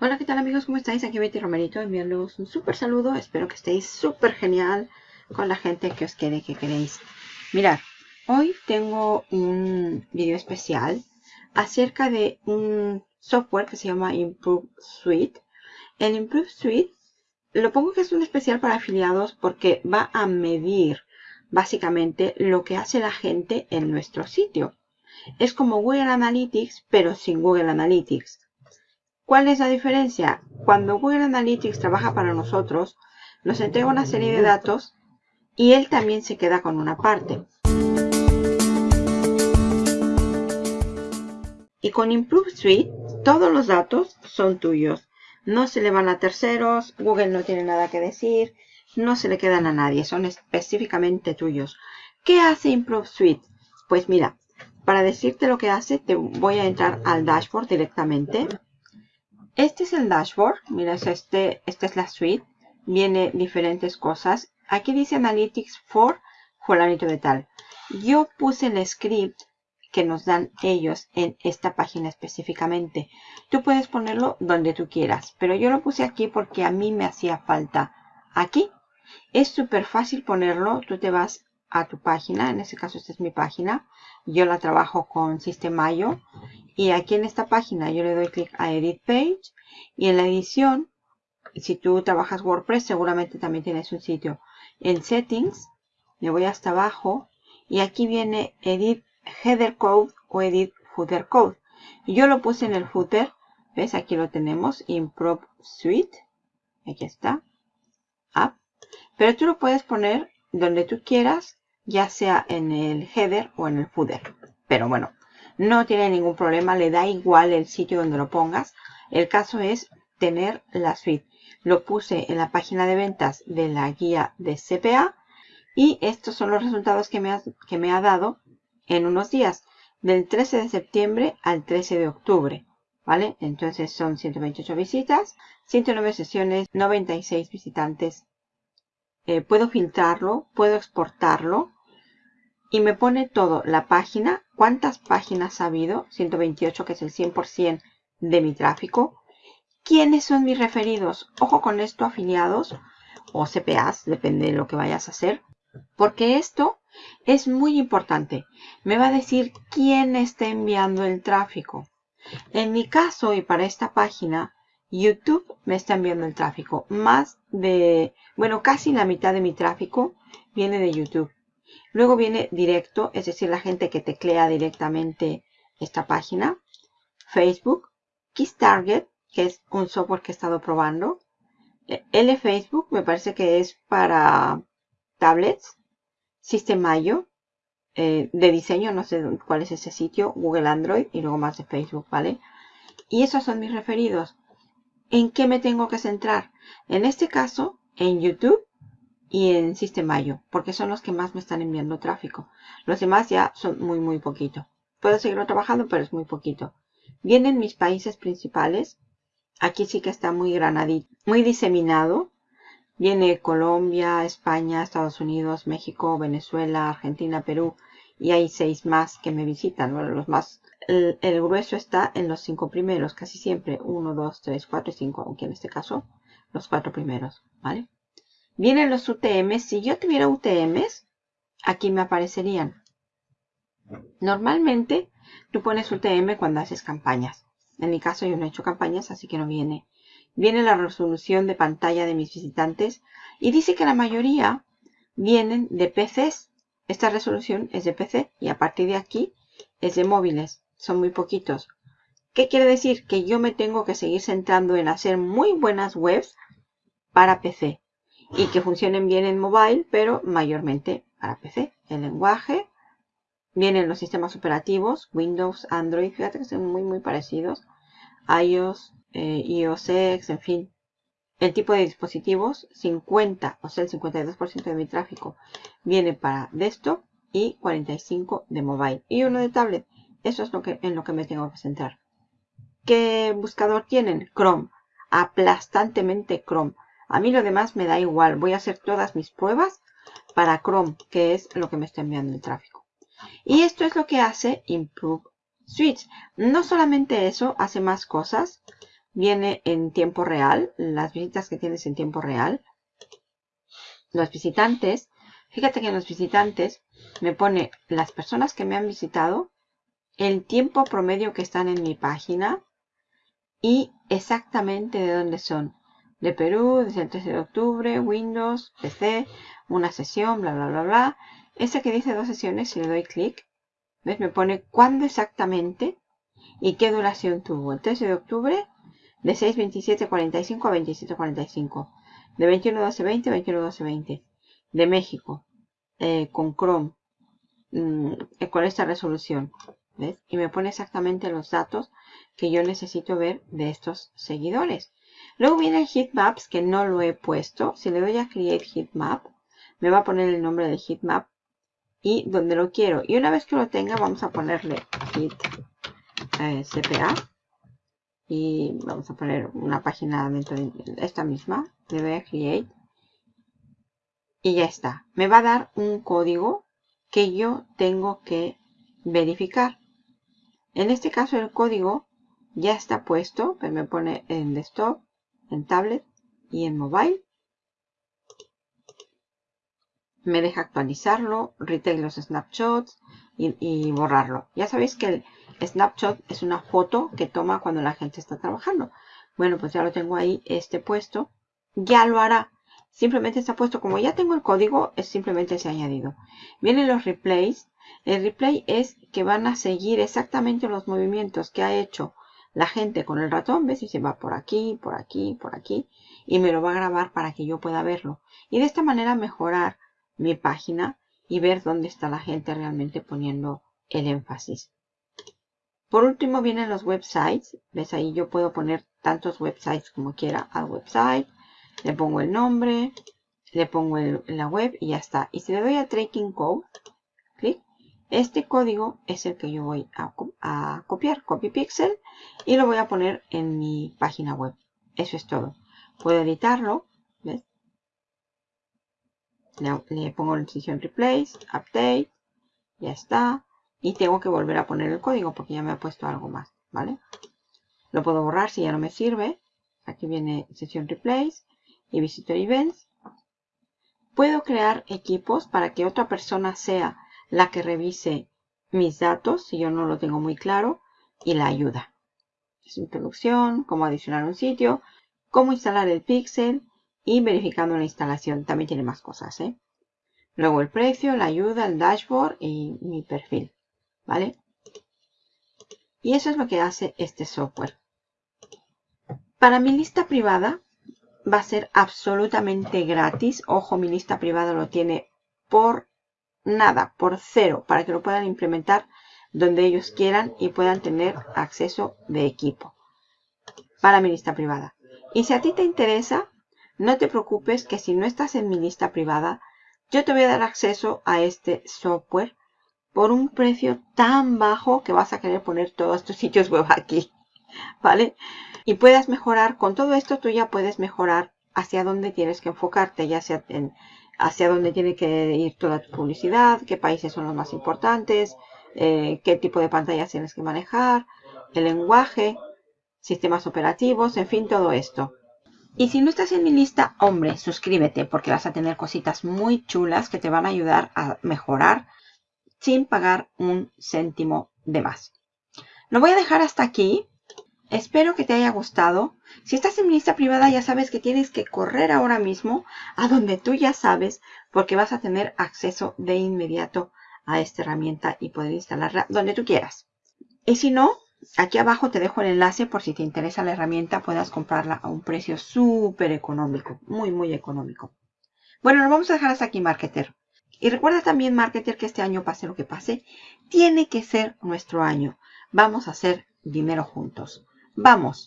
Hola, ¿qué tal amigos? ¿Cómo estáis? Aquí Betty Romerito enviándoos un súper saludo. Espero que estéis súper genial con la gente que os quiere, que queréis. Mirad, hoy tengo un video especial acerca de un software que se llama Improve Suite. El Improve Suite lo pongo que es un especial para afiliados porque va a medir básicamente lo que hace la gente en nuestro sitio. Es como Google Analytics, pero sin Google Analytics. ¿Cuál es la diferencia? Cuando Google Analytics trabaja para nosotros, nos entrega una serie de datos y él también se queda con una parte. Y con Improve Suite, todos los datos son tuyos. No se le van a terceros, Google no tiene nada que decir, no se le quedan a nadie, son específicamente tuyos. ¿Qué hace Improve Suite? Pues mira, para decirte lo que hace, te voy a entrar al dashboard directamente. Este es el dashboard. Mira, este, esta es la suite. Viene diferentes cosas. Aquí dice Analytics for fulanito de tal. Yo puse el script que nos dan ellos en esta página específicamente. Tú puedes ponerlo donde tú quieras, pero yo lo puse aquí porque a mí me hacía falta aquí. Es súper fácil ponerlo. Tú te vas a tu página, en este caso esta es mi página. Yo la trabajo con System.io y aquí en esta página yo le doy clic a Edit Page y en la edición, si tú trabajas WordPress seguramente también tienes un sitio. En Settings, me voy hasta abajo y aquí viene Edit Header Code o Edit Footer Code. Yo lo puse en el footer, ¿ves? Aquí lo tenemos, Improve Suite. Aquí está. App. Pero tú lo puedes poner donde tú quieras, ya sea en el header o en el footer. Pero bueno, no tiene ningún problema, le da igual el sitio donde lo pongas. El caso es tener la suite. Lo puse en la página de ventas de la guía de CPA y estos son los resultados que me ha, que me ha dado en unos días, del 13 de septiembre al 13 de octubre. ¿Vale? Entonces son 128 visitas, 109 sesiones, 96 visitantes. Eh, puedo filtrarlo, puedo exportarlo y me pone todo, la página, cuántas páginas ha habido, 128 que es el 100% de mi tráfico, quiénes son mis referidos, ojo con esto afiliados o CPAs, depende de lo que vayas a hacer, porque esto es muy importante, me va a decir quién está enviando el tráfico. En mi caso y para esta página, YouTube me está enviando el tráfico, más de, bueno, casi la mitad de mi tráfico viene de YouTube. Luego viene directo, es decir, la gente que teclea directamente esta página. Facebook, Kiss Target, que es un software que he estado probando. L Facebook me parece que es para tablets. System.io, eh, de diseño, no sé cuál es ese sitio. Google Android y luego más de Facebook, ¿vale? Y esos son mis referidos. ¿En qué me tengo que centrar? En este caso, en YouTube y en System.io, porque son los que más me están enviando tráfico. Los demás ya son muy, muy poquito. Puedo seguirlo trabajando, pero es muy poquito. Vienen mis países principales. Aquí sí que está muy granadito, muy diseminado. Viene Colombia, España, Estados Unidos, México, Venezuela, Argentina, Perú. Y hay seis más que me visitan. Bueno, los más, el, el grueso está en los cinco primeros, casi siempre. Uno, dos, tres, cuatro y cinco, aunque en este caso los cuatro primeros, ¿vale? Vienen los UTMs. Si yo tuviera UTMs, aquí me aparecerían. Normalmente tú pones UTM cuando haces campañas. En mi caso yo no he hecho campañas, así que no viene. Viene la resolución de pantalla de mis visitantes y dice que la mayoría vienen de PCs. Esta resolución es de PC y a partir de aquí es de móviles. Son muy poquitos. ¿Qué quiere decir? Que yo me tengo que seguir centrando en hacer muy buenas webs para PC y que funcionen bien en mobile, pero mayormente para PC. El lenguaje, vienen los sistemas operativos, Windows, Android, fíjate que son muy muy parecidos, iOS, eh, iOS X, en fin. El tipo de dispositivos, 50, o sea el 52% de mi tráfico viene para desktop y 45 de mobile. Y uno de tablet. Eso es lo que, en lo que me tengo que centrar. ¿Qué buscador tienen? Chrome. Aplastantemente Chrome. A mí lo demás me da igual. Voy a hacer todas mis pruebas para Chrome, que es lo que me está enviando el tráfico. Y esto es lo que hace Improve Switch. No solamente eso, hace más cosas. viene en tiempo real, las visitas que tienes en tiempo real. Los visitantes, fíjate que en los visitantes me pone las personas que me han visitado, el tiempo promedio que están en mi página y exactamente de dónde son. De Perú, desde el 13 de octubre, Windows, PC, una sesión, bla, bla, bla, bla. Ese que dice dos sesiones, si le doy clic, ¿ves? Me pone cuándo exactamente y qué duración tuvo. El 13 de octubre, de 6.27.45 a 27.45. De 21.12.20 a 21.12.20. De México, eh, con Chrome, mm, con esta resolución. ¿ves? Y me pone exactamente los datos que yo necesito ver de estos seguidores. Luego viene el heatmaps que no lo he puesto. Si le doy a create heatmap, me va a poner el nombre del heatmap y donde lo quiero. Y una vez que lo tenga, vamos a ponerle heat eh, CPA. Y vamos a poner una página dentro de esta misma. Le doy a create. Y ya está. Me va a dar un código que yo tengo que verificar. En este caso el código ya está puesto. Pero me pone en desktop en tablet y en mobile. Me deja actualizarlo, retail los snapshots y, borrarlo. Ya sabéis que el snapshot es una foto que toma cuando la gente está trabajando. Bueno, pues ya lo tengo ahí, este puesto. Ya lo hará. Simplemente está puesto, como ya tengo el código, es simplemente se ha añadido. Vienen los replays. El replay es que van a seguir exactamente los movimientos que ha hecho la gente con el ratón, ¿ves? Y se va por aquí, por aquí, por aquí. Y me lo va a grabar para que yo pueda verlo. Y de esta manera mejorar mi página y ver dónde está la gente realmente poniendo el énfasis. Por último vienen los websites. ¿Ves? Ahí yo puedo poner tantos websites como quiera al website. Le pongo el nombre, le pongo la web y ya está. Y si le doy a Tracking Code, clic, este código es el que yo voy a, copiar, copy pixel, y lo voy a poner en mi página web. Eso es todo. Puedo editarlo, ¿ves? Le, pongo la decisión replace, update, ya está. Y tengo que volver a poner el código porque ya me ha puesto algo más, ¿vale? Lo puedo borrar si ya no me sirve. Aquí viene sesión replace y visitor events. Puedo crear equipos para que otra persona sea la que revise mis datos, si yo no lo tengo muy claro, y la ayuda. Es introducción, cómo adicionar un sitio, cómo instalar el pixel y verificando la instalación. También tiene más cosas, ¿eh? Luego el precio, la ayuda, el dashboard y mi perfil, ¿vale? Y eso es lo que hace este software. Para mi lista privada va a ser absolutamente gratis. Ojo, mi lista privada lo tiene por nada, por cero, para que lo puedan implementar donde ellos quieran y puedan tener acceso de equipo para mi lista privada. Y si a ti te interesa, no te preocupes que si no estás en mi lista privada, yo te voy a dar acceso a este software por un precio tan bajo que vas a querer poner todos tus sitios web aquí, ¿vale? Y puedas mejorar, con todo esto tú ya puedes mejorar hacia dónde tienes que enfocarte, ya sea en hacia dónde tiene que ir toda tu publicidad, qué países son los más importantes, eh, qué tipo de pantallas tienes que manejar, el lenguaje, sistemas operativos, en fin, todo esto. Y si no estás en mi lista, hombre, suscríbete porque vas a tener cositas muy chulas que te van a ayudar a mejorar sin pagar un céntimo de más. Lo voy a dejar hasta aquí. Espero que te haya gustado. Si estás en mi lista privada ya sabes que tienes que correr ahora mismo a donde tú ya sabes porque vas a tener acceso de inmediato a esta herramienta y poder instalarla donde tú quieras. Y si no, aquí abajo te dejo el enlace por si te interesa la herramienta puedas comprarla a un precio súper económico, muy muy económico. Bueno, nos vamos a dejar hasta aquí, Marketer. Y recuerda también, Marketer, que este año, pase lo que pase, tiene que ser nuestro año. Vamos a hacer dinero juntos. Vamos.